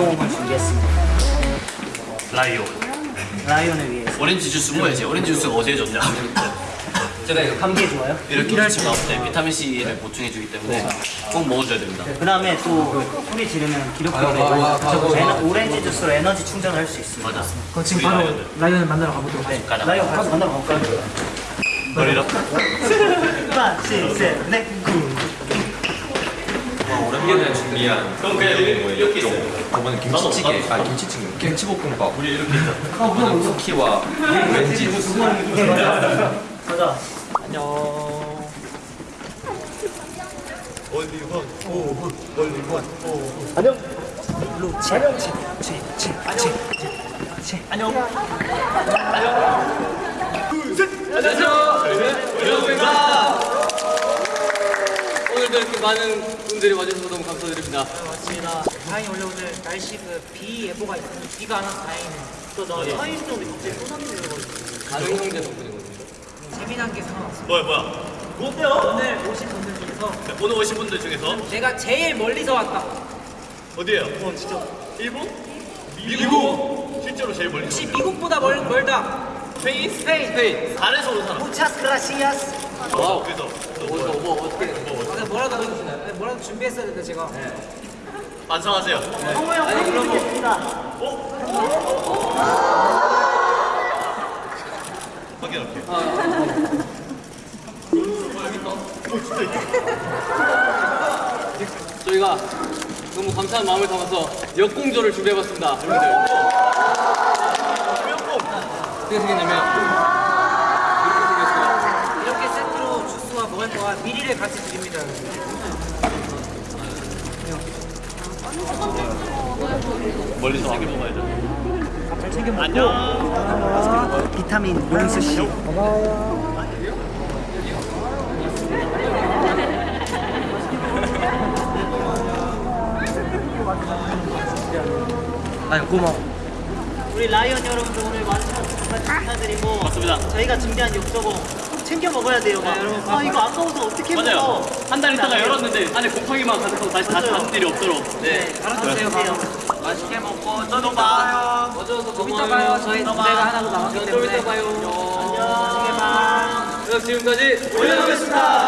도움을 준비했습니다. 라이오. 라이온을 위해서. 오렌지 주스 먹어야지. 오렌지 주스가 어디에 좋냐? 제가 이거 감기에 좋아요? 이렇게 일찍 나올 때 비타민 C를 보충해주기 때문에 꼭 먹어줘야 됩니다. 그 다음에 또 소리 지르면 기록부가 되고 오렌지 주스로 에너지 충전을 할 수 있습니다. 맞아. 그럼 지금 바로. 라이언을 만나러 가보도록 네, 가자. 라이온 같이 만나러 가볼까요? 머리로. 하나, 둘, 셋, 넷, 구. 오랜만에 준비한 그럼 그냥 이렇게 있어. 저번에 김치찌개 아 김치찌개. 김치볶음밥. 우리 이렇게 저는 쿠키와 왠지 주스 가자. 오늘도 이렇게 많은 분들이 와주셔서 너무 감사드립니다. 맞습니다. 다행히 원래 오늘 날씨 그 비 예보가 있었는데 비가 안 와서 다행이네요. 또나 서인동이 갑자기 쏟아지는 다른 형제 덕분이거든요. 재미난 게 생각났어요. 뭐야 뭐야? 오늘 오신 분들 중에서 오늘 오신 분들 중에서 내가 제일 멀리서 왔다. 어디에요? 어 진짜 일본? 미국. 실제로 제일 멀리. 혹시 미국보다 멀, 멀다. 스페인? 스페인. 스페인. 달에서 온 사람. 무차스 그라시아스. 와우. 그래서 준비했어야 되는데 제가. 반성하세요. 성호 형 아니, 그럼 뭐- 드리겠습니다. 확인할게. 저희가 너무 감사한 마음을 담아서 역공조를 준비해봤습니다. 여러분들. 어떻게 생겼냐면 이렇게 세트로 주스와 무한도와 미리를 같이 드립니다. 멀리서 하게 먹어야죠. 잘 챙겨 먹고. 비타민 용수 씨. 아니, 고마워. 우리 라이언 여러분들 오늘 많은 참여 감사드리고 맞습니다. 저희가 준비한 욕조고 꼭 챙겨 먹어야 돼요. 막. 아 이거 아까워서 어떻게 맞아요. 먹어? 한 달 있다가 열었는데 안에 곰팡이만 가득하고 다시 다시 닫는 일이 없도록. 네, 알아주세요. 맛있게 먹고 또 봐요. 어쩌서 좀 이따 봐요. 저희 또 무대가 하나도 남았기 좀 때문에. 이따 봐요. 안녕. 지금까지 올려놓겠습니다. 안녕.